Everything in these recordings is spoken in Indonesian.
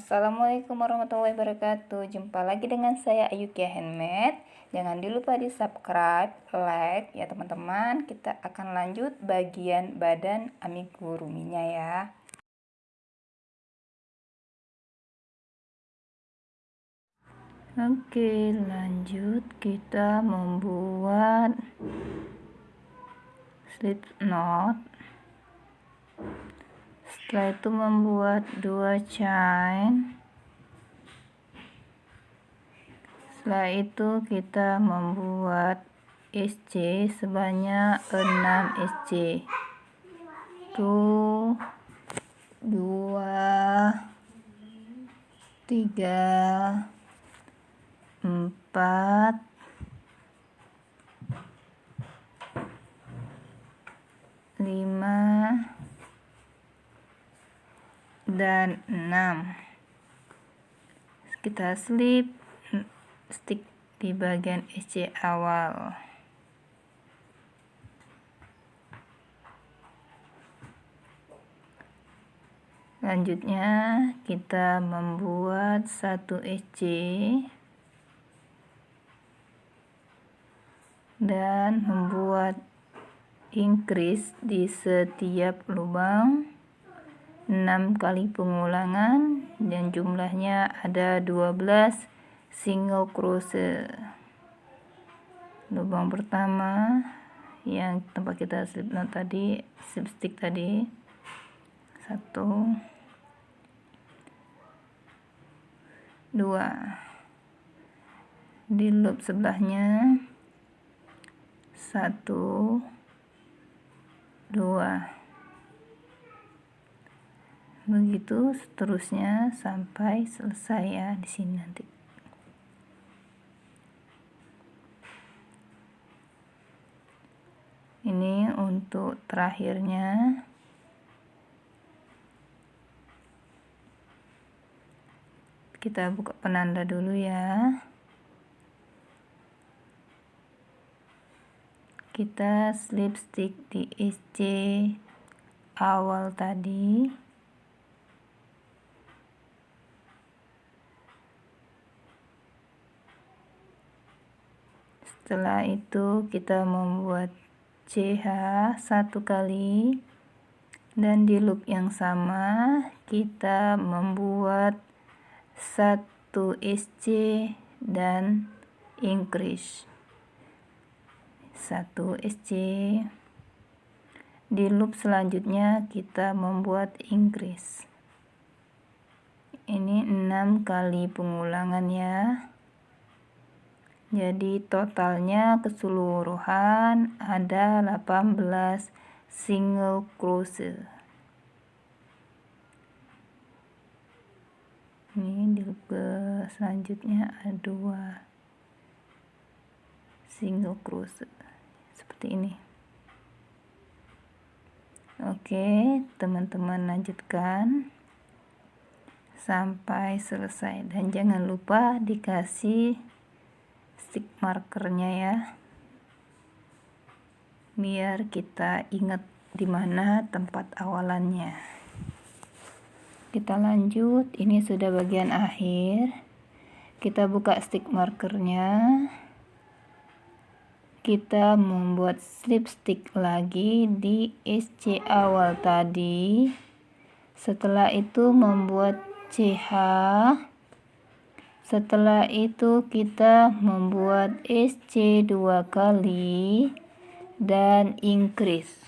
Assalamualaikum warahmatullahi wabarakatuh. Jumpa lagi dengan saya Ayukia Handmade. Jangan lupa di subscribe, like. Ya teman-teman Kita akan lanjut bagian badan amiguruminya ya. Oke lanjut. Kita membuat slip knot setelah itu membuat dua chain setelah itu kita membuat SC sebanyak 6 SC 1 2 3 4 5 dan 6 kita slip stick di bagian SC awal. Selanjutnya kita membuat satu SC dan membuat increase di setiap lubang 6 kali pengulangan dan jumlahnya ada 12 single crochet lubang pertama yang tempat kita slip knot tadi slip stick tadi. Satu. Dua. Di loop sebelahnya. Satu. Dua begitu seterusnya sampai selesai ya di sini nanti. Ini untuk terakhirnya. Kita buka penanda dulu ya. Kita slip stick di SC awal tadi setelah itu kita membuat CH satu kali. Dan di loop yang sama kita membuat satu SC dan increase satu SC di loop selanjutnya kita membuat increase. Ini enam kali pengulangan ya jadi totalnya keseluruhan ada 18 single crochet. Ini di selanjutnya ada dua single crochet seperti ini. Oke, teman-teman lanjutkan sampai selesai dan jangan lupa dikasih stick markernya ya. Biar kita ingat di mana tempat awalannya. Kita lanjut. Ini sudah bagian akhir. Kita buka stick markernya. Kita membuat slip stick lagi di SC awal tadi. Setelah itu membuat CH setelah itu kita membuat SC dua kali dan increase.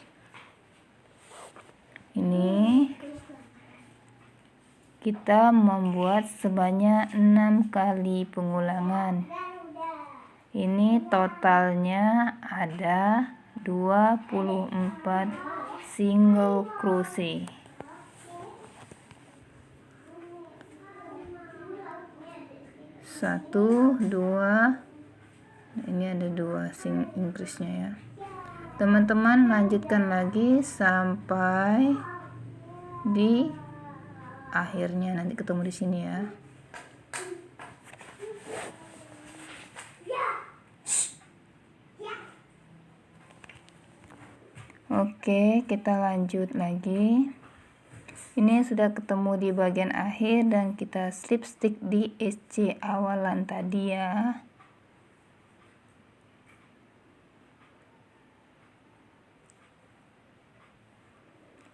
Ini kita membuat sebanyak enam kali pengulangan. Ini totalnya ada 24 single crochet. Satu dua. Ini ada dua sing increase-nya ya. Teman-teman lanjutkan lagi sampai di akhirnya. Nanti ketemu di sini ya. Oke, kita lanjut lagi. Ini sudah ketemu di bagian akhir dan kita slip stick di SC awalan tadi ya.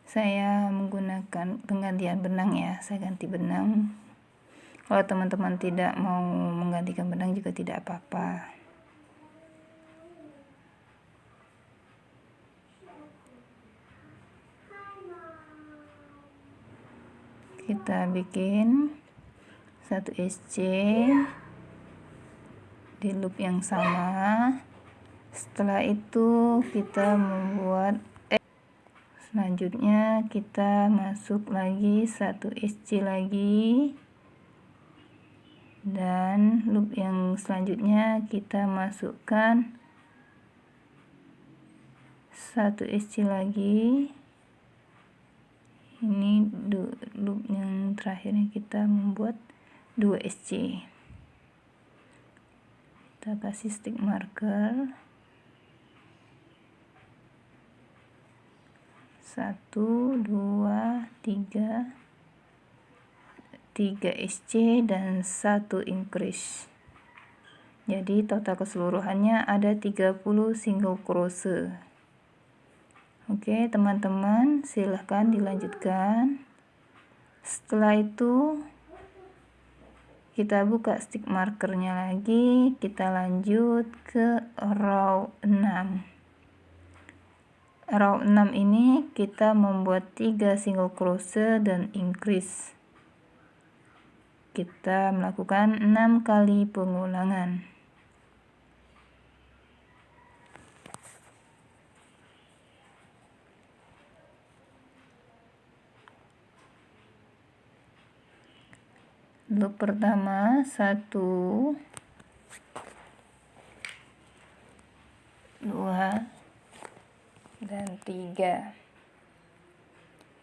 Saya menggunakan penggantian benang ya saya ganti benang. Kalau teman-teman tidak mau menggantikan benang juga tidak apa-apa kita bikin satu SC di loop yang sama. Setelah itu kita membuat selanjutnya kita masuk lagi satu SC lagi. Dan loop yang selanjutnya kita masukkan satu SC lagi. Ini loop yang terakhirnya kita membuat 2 SC kita kasih stick marker. Satu dua tiga. Tiga SC dan satu increase. Jadi total keseluruhannya ada 30 single crochet. Oke teman-teman silahkan dilanjutkan setelah itu kita buka stick markernya lagi. Kita lanjut ke row 6 row 6 ini kita membuat 3 single crochet dan increase. Kita melakukan 6 kali pengulangan loop pertama 1 2 dan tiga.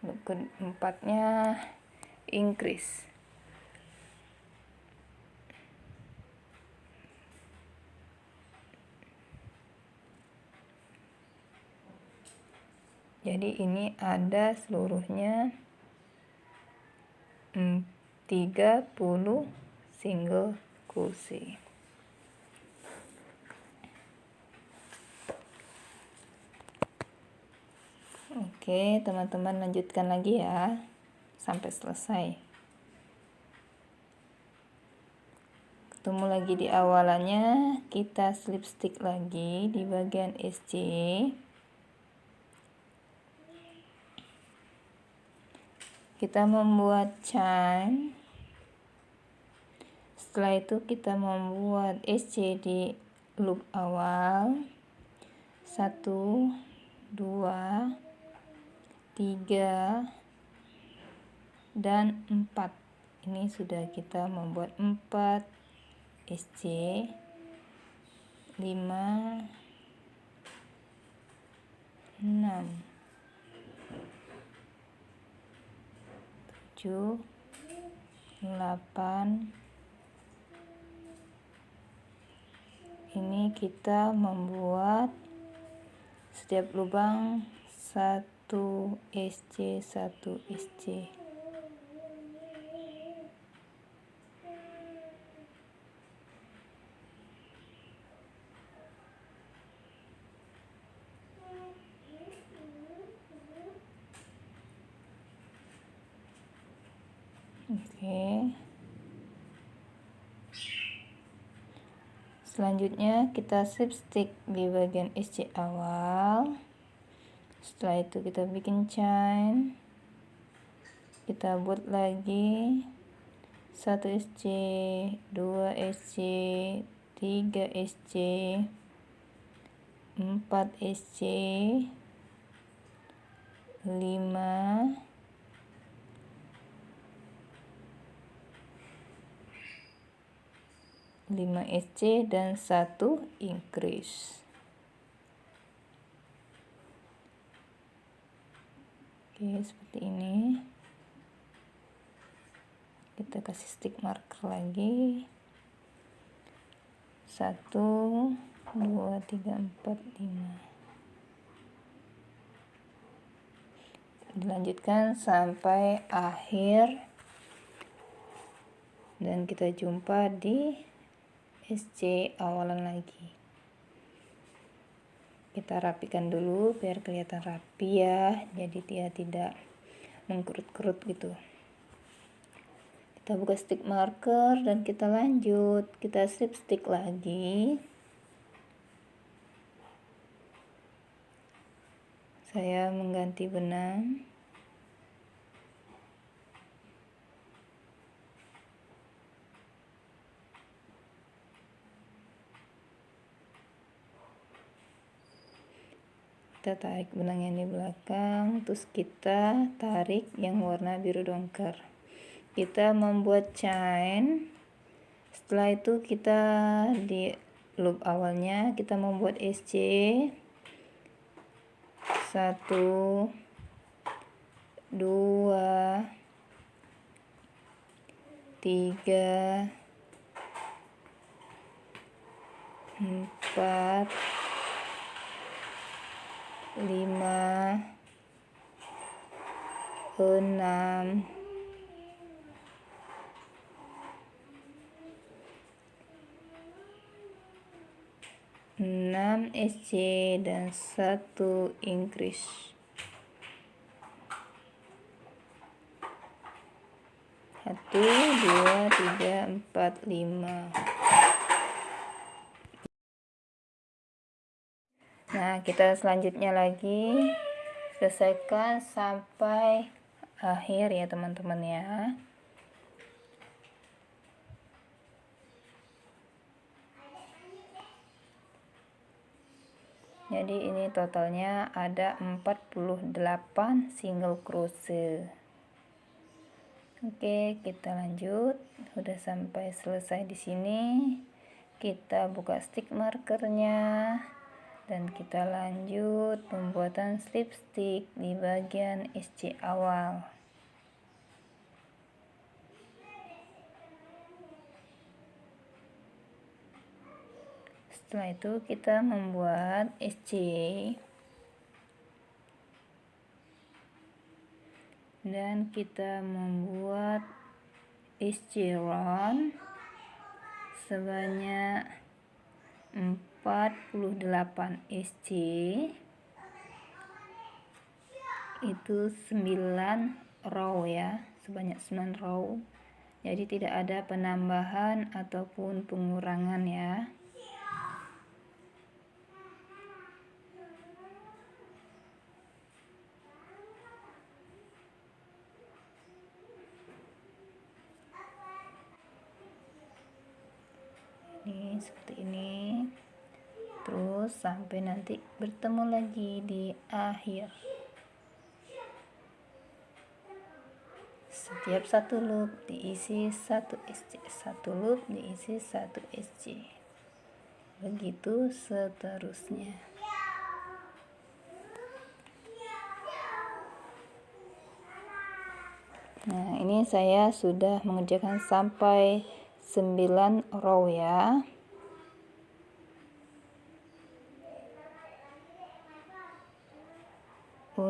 Untuk keempatnya increase jadi ini ada seluruhnya 30 single crochet Oke, teman-teman lanjutkan lagi ya sampai selesai. Ketemu lagi di awalannya, kita slip stick lagi di bagian SC. Kita membuat chain. Setelah itu kita membuat SC di loop awal. 1 2 3 dan 4 ini sudah kita membuat 4 SC 5 6 7 8 ini kita membuat setiap lubang satu 1 SC 1 SC Oke. Selanjutnya kita slip stick di bagian SC awal. Setelah itu kita bikin chain. Kita buat lagi 1 SC 2 SC 3 SC 4 SC 5 5 SC dan 1 increase oke seperti ini. Kita kasih stick marker lagi. Satu dua tiga empat lima. Dilanjutkan sampai akhir. Dan kita jumpa di SC awalan lagi. Kita rapikan dulu biar kelihatan rapi ya jadi dia tidak mengkerut-kerut gitu. Kita buka stick marker dan kita lanjut. Kita strip stick lagi. Saya mengganti benang kita tarik benang yang di belakang terus kita tarik yang warna biru dongker. Kita membuat chain. Setelah itu kita di loop awalnya kita membuat SC satu dua tiga empat lima enam enam SC dan satu Inggris. Satu dua tiga empat lima nah kita selanjutnya lagi. Selesaikan sampai akhir ya teman-teman ya. Jadi ini totalnya ada 48 single crochet oke kita lanjut. Sudah sampai selesai di sini. Kita buka stick markernya dan kita lanjut pembuatan slip stick di bagian SC awal. Setelah itu kita membuat SC dan kita membuat SC round sebanyak 48 SC itu 9 row ya sebanyak 9 row. Jadi tidak ada penambahan ataupun pengurangan ya ini seperti ini terus sampai nanti bertemu lagi di akhir. Setiap satu loop diisi satu SC satu loop diisi satu SC begitu seterusnya. Nah ini saya sudah mengerjakan sampai 9 row ya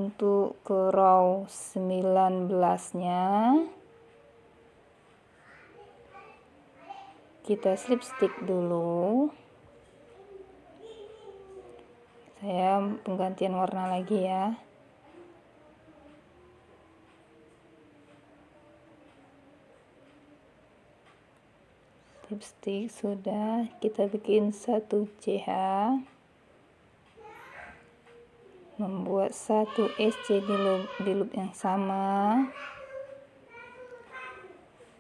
untuk ke row 19 nya kita slip stick dulu. Saya penggantian warna lagi ya. Slip stick sudah kita bikin satu CH membuat satu SC di loop, di loop yang sama.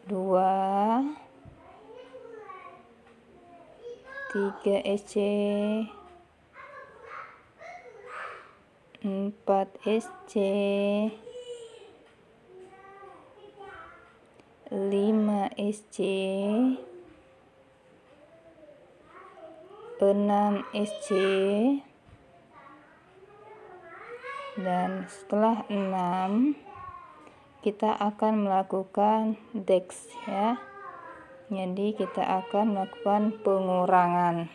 Dua. Tiga SC empat SC lima SC enam SC dan setelah 6 kita akan melakukan dex ya. Jadi kita akan melakukan pengurangan.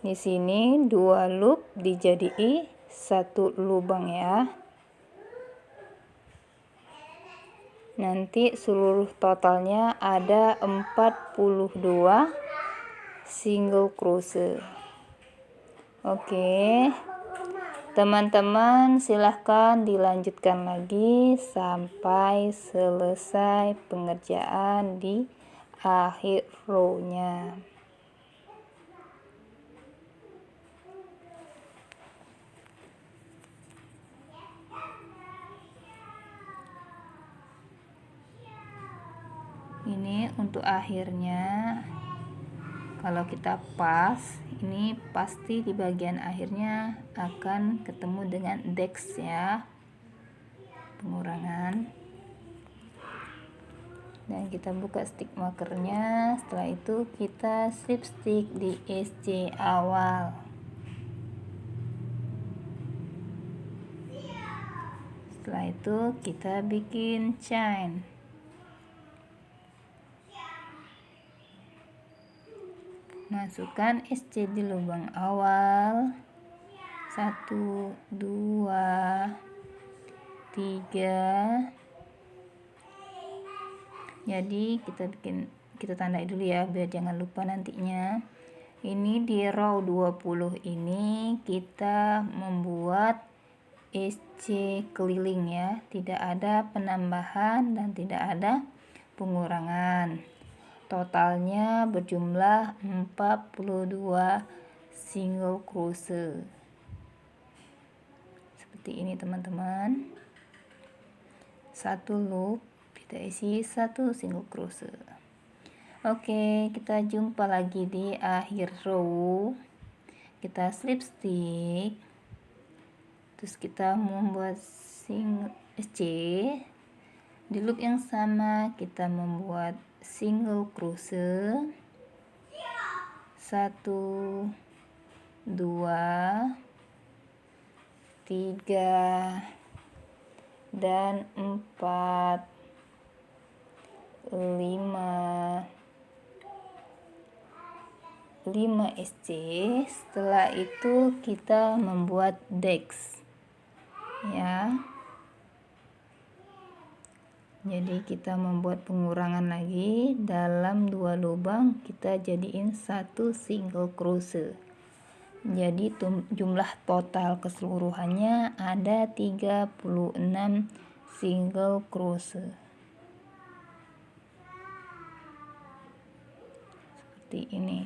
Di sini dua loop dijadikan satu lubang ya. Nanti seluruh totalnya ada 42 single crochet oke teman-teman silahkan dilanjutkan lagi sampai selesai pengerjaan di akhir row-nya. Ini untuk akhirnya. Kalau kita pas ini pasti di bagian akhirnya akan ketemu dengan dex ya. Pengurangan. Dan kita buka stick markernya. Setelah itu kita slip stick di SC awal. Setelah itu kita bikin chain masukkan SC di lubang awal. 1 2 3 jadi kita bikin kita tandai dulu ya biar jangan lupa nantinya. Ini di row 20 ini kita membuat SC keliling ya. Tidak ada penambahan dan tidak ada pengurangan totalnya berjumlah 42 single crochet seperti ini teman-teman. Satu loop kita isi satu single crochet oke kita jumpa lagi di akhir row. Kita slip stick. Terus kita membuat single SC di loop yang sama kita membuat single crochet satu dua tiga dan empat lima. Lima SC setelah itu kita membuat dex ya jadi kita membuat pengurangan lagi dalam dua lubang kita jadiin satu single crochet jadi jumlah total keseluruhannya ada 36 single crochet seperti ini.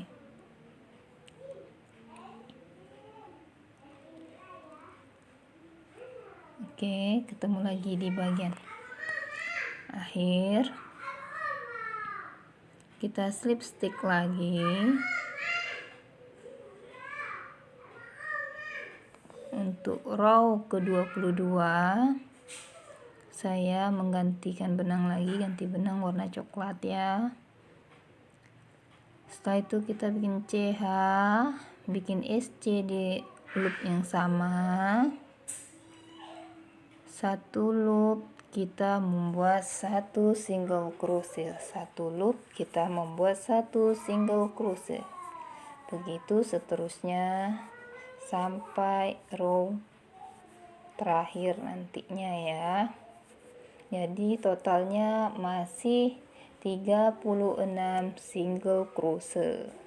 Oke ketemu lagi di bagian akhir. Kita slip stick lagi. Untuk row ke-22 saya menggantikan benang lagi ganti benang warna coklat ya. Setelah itu kita bikin CH bikin SC di loop yang sama. Satu loop kita membuat satu single crochet. Satu loop kita membuat satu single crochet. Begitu seterusnya sampai row terakhir nantinya ya. Jadi totalnya masih 36 single crochet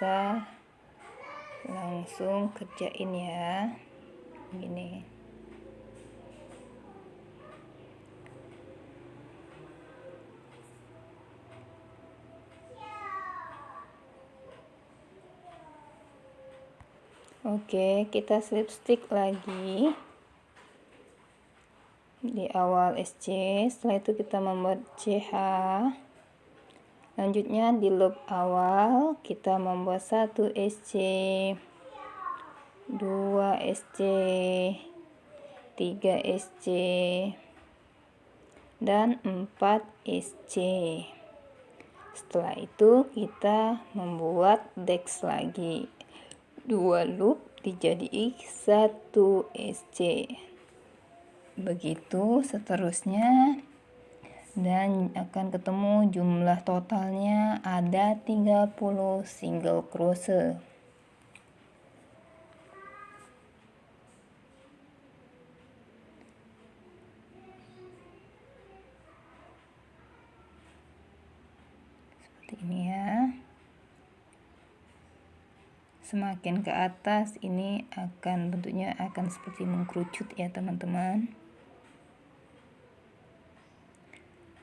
bisa langsung kerjain ya. Gini. Oke, kita slip stick lagi. Di awal SC. Setelah itu kita membuat CH selanjutnya di loop awal kita membuat satu SC 2 SC 3 SC dan 4 SC setelah itu kita membuat dex lagi. Dua loop dijadikan satu SC begitu seterusnya dan akan ketemu jumlah totalnya ada 30 single crochet seperti ini ya. Semakin ke atas ini akan bentuknya akan seperti mengkerucut ya teman-teman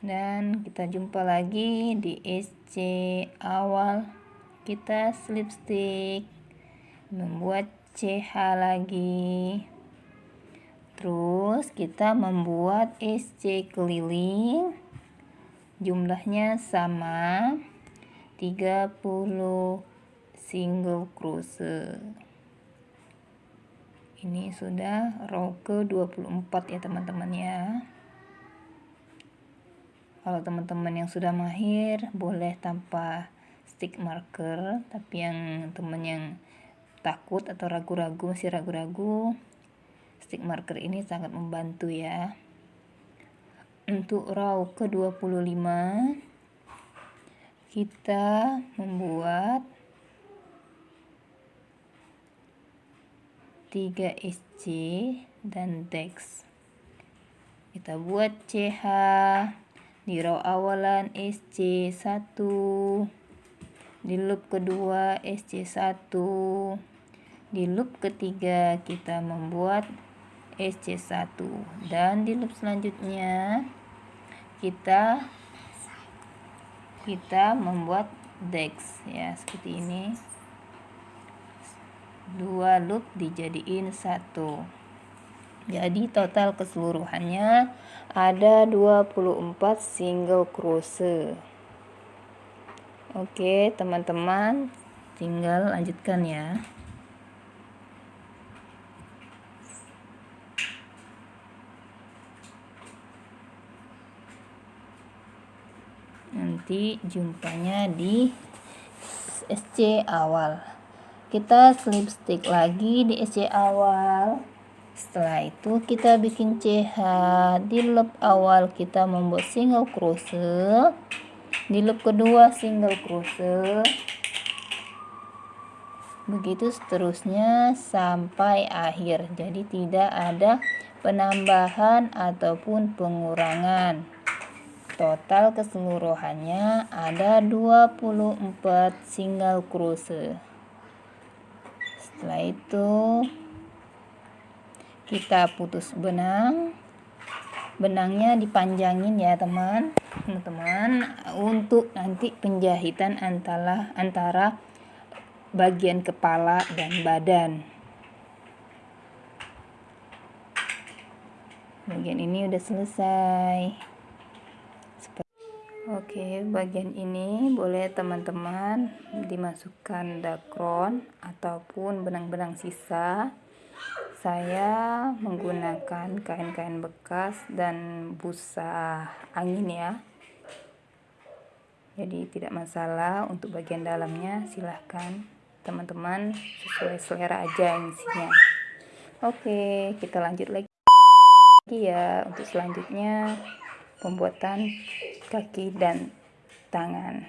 dan kita jumpa lagi di SC awal kita slip stick. Membuat CH lagi. Terus kita membuat SC keliling. Jumlahnya sama. 30 single crochet ini sudah row ke 24 ya teman-teman ya kalau teman-teman yang sudah mahir boleh tanpa stick marker tapi yang teman yang takut atau ragu-ragu masih ragu-ragu stick marker ini sangat membantu ya. Untuk row ke 25 kita membuat 3SC dan DEX. Kita buat CH di row awalan SC1 di loop kedua SC1 di loop ketiga kita membuat SC1 dan di loop selanjutnya kita kita membuat DEX. Ya seperti ini. Dua loop dijadiin satu jadi total keseluruhannya ada 24 single crochet oke teman-teman tinggal lanjutkan ya. Nanti jumpanya di SC awal. Kita slip stick lagi di SC awal setelah itu kita bikin CH di loop awal kita membuat single crochet. Di loop kedua single crochet. Begitu seterusnya sampai akhir. Jadi tidak ada penambahan ataupun pengurangan. Total keseluruhannya ada 24 single crochet. Setelah itu kita putus benang. Benangnya dipanjangin ya teman. Teman untuk nanti penjahitan antara antara bagian kepala dan badan. Bagian ini udah selesai. Oke, bagian ini boleh teman-teman dimasukkan dakron ataupun benang-benang sisa. Saya menggunakan kain-kain bekas dan busa angin ya. Jadi tidak masalah untuk bagian dalamnya, silahkan teman-teman sesuai selera aja isinya. Oke, kita lanjut lagi ya untuk selanjutnya pembuatan kaki dan tangan